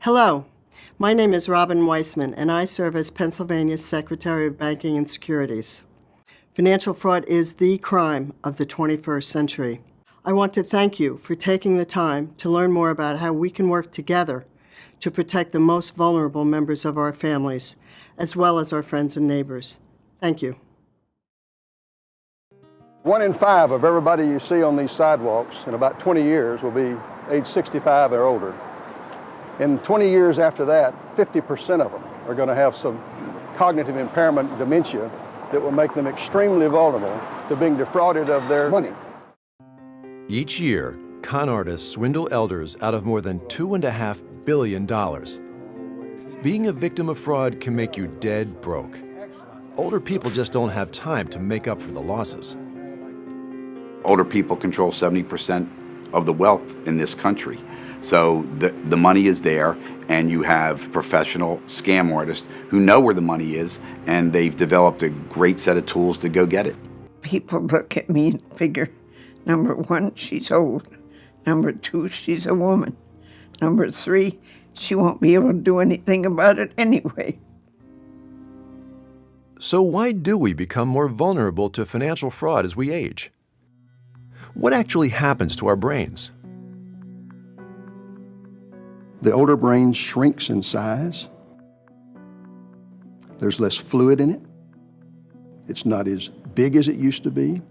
Hello, my name is Robin Wiessmann, and I serve as Pennsylvania's Secretary of Banking and Securities. Financial fraud is the crime of the 21st century. I want to thank you for taking the time to learn more about how we can work together to protect the most vulnerable members of our families, as well as our friends and neighbors. Thank you. One in five of everybody you see on these sidewalks in about 20 years will be age 65 or older. In 20 years after that, 50% of them are going to have some cognitive impairment, dementia, that will make them extremely vulnerable to being defrauded of their money. Each year, con artists swindle elders out of more than $2.5 billion. Being a victim of fraud can make you dead broke. Older people just don't have time to make up for the losses. Older people control 70% of the wealth in this country. So the, the money is there, and you have professional scam artists who know where the money is, and they've developed a great set of tools to go get it. People look at me and figure, number one, she's old. Number two, she's a woman. Number three, she won't be able to do anything about it anyway. So why do we become more vulnerable to financial fraud as we age? What actually happens to our brains? The older brain shrinks in size. There's less fluid in it. It's not as big as it used to be.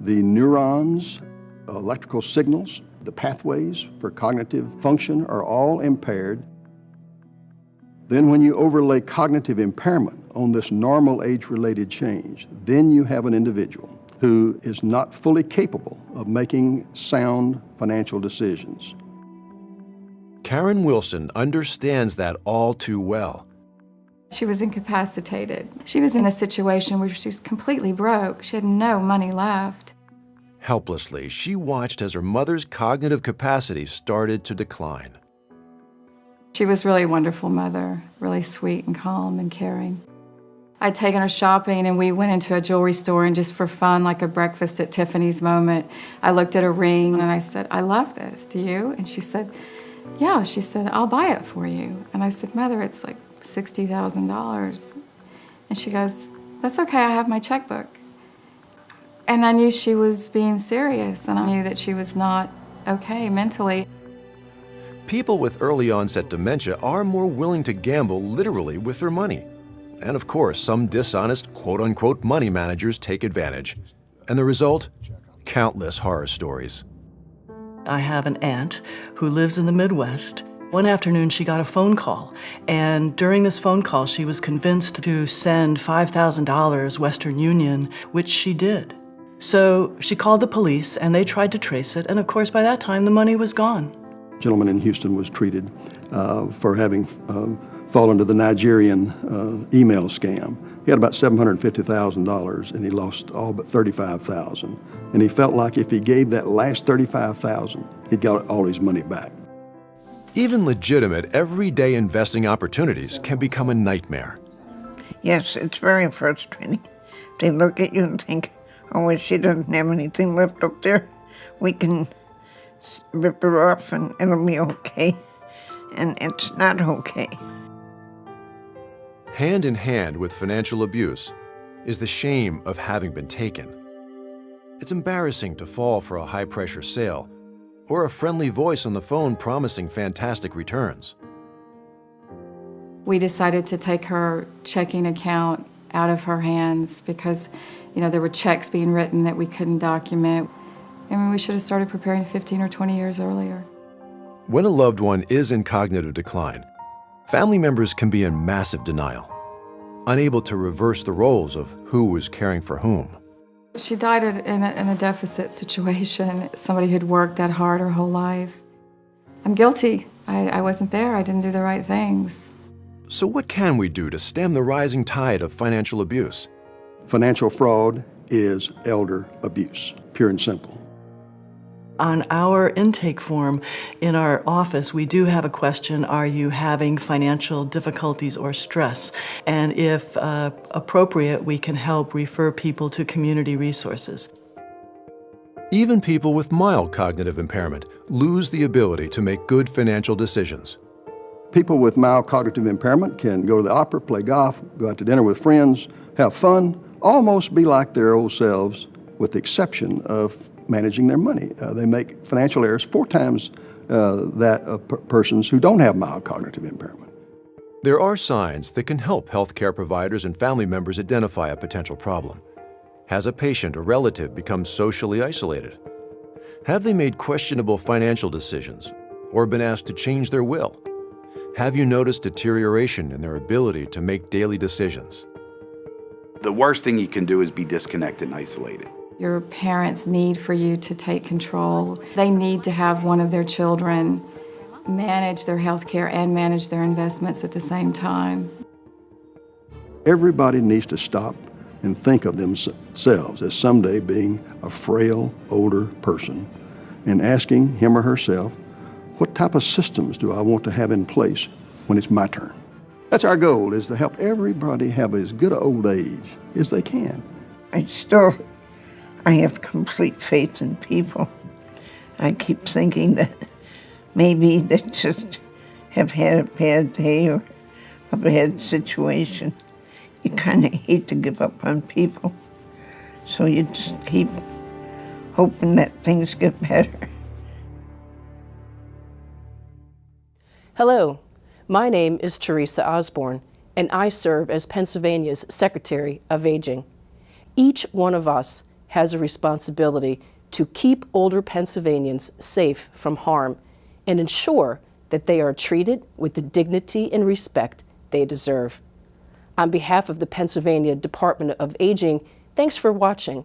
The neurons, electrical signals, the pathways for cognitive function are all impaired. Then when you overlay cognitive impairment on this normal age-related change, then you have an individual who is not fully capable of making sound financial decisions. Karen Wilson understands that all too well. She was incapacitated. She was in a situation where she was completely broke. She had no money left. Helplessly, she watched as her mother's cognitive capacity started to decline. She was really a wonderful mother, really sweet and calm and caring. I'd taken her shopping and we went into a jewelry store and just for fun, like a breakfast at Tiffany's moment, I looked at a ring and I said, I love this, do you? And she said, yeah, she said, I'll buy it for you. And I said, Mother, it's like $60,000. And she goes, that's okay, I have my checkbook. And I knew she was being serious and I knew that she was not okay mentally. People with early onset dementia are more willing to gamble literally with their money. And of course, some dishonest quote-unquote money managers take advantage. And the result? Countless horror stories. I have an aunt who lives in the Midwest. One afternoon, she got a phone call, and during this phone call, she was convinced to send $5,000 Western Union, which she did. So she called the police, and they tried to trace it, and of course, by that time, the money was gone. A gentleman in Houston was treated uh, for having uh, fallen to the Nigerian uh, email scam. He had about $750,000 and he lost all but 35,000. And he felt like if he gave that last 35,000, he'd got all his money back. Even legitimate, everyday investing opportunities can become a nightmare. Yes, it's very frustrating. They look at you and think, oh, well, she doesn't have anything left up there. We can rip her off and it'll be okay. And it's not okay. Hand in hand with financial abuse is the shame of having been taken. It's embarrassing to fall for a high-pressure sale or a friendly voice on the phone promising fantastic returns. We decided to take her checking account out of her hands because, you know, there were checks being written that we couldn't document. I mean, we should have started preparing 15 or 20 years earlier. When a loved one is in cognitive decline, Family members can be in massive denial, unable to reverse the roles of who was caring for whom. She died in a, in a deficit situation, somebody who'd worked that hard her whole life. I'm guilty. I, I wasn't there. I didn't do the right things. So what can we do to stem the rising tide of financial abuse? Financial fraud is elder abuse, pure and simple. On our intake form in our office, we do have a question, are you having financial difficulties or stress? And if uh, appropriate, we can help refer people to community resources. Even people with mild cognitive impairment lose the ability to make good financial decisions. People with mild cognitive impairment can go to the opera, play golf, go out to dinner with friends, have fun, almost be like their old selves, with the exception of managing their money. Uh, they make financial errors four times uh, that of per persons who don't have mild cognitive impairment. There are signs that can help healthcare providers and family members identify a potential problem. Has a patient or relative become socially isolated? Have they made questionable financial decisions or been asked to change their will? Have you noticed deterioration in their ability to make daily decisions? The worst thing you can do is be disconnected and isolated. Your parents need for you to take control. They need to have one of their children manage their health care and manage their investments at the same time. Everybody needs to stop and think of themselves as someday being a frail, older person and asking him or herself, what type of systems do I want to have in place when it's my turn? That's our goal, is to help everybody have as good an old age as they can. I still, I have complete faith in people. I keep thinking that maybe they just have had a bad day or a bad situation. You kind of hate to give up on people. So you just keep hoping that things get better. Hello, my name is Teresa Osborne, and I serve as Pennsylvania's Secretary of Aging. Each one of us has a responsibility to keep older Pennsylvanians safe from harm and ensure that they are treated with the dignity and respect they deserve. On behalf of the Pennsylvania Department of Aging, thanks for watching.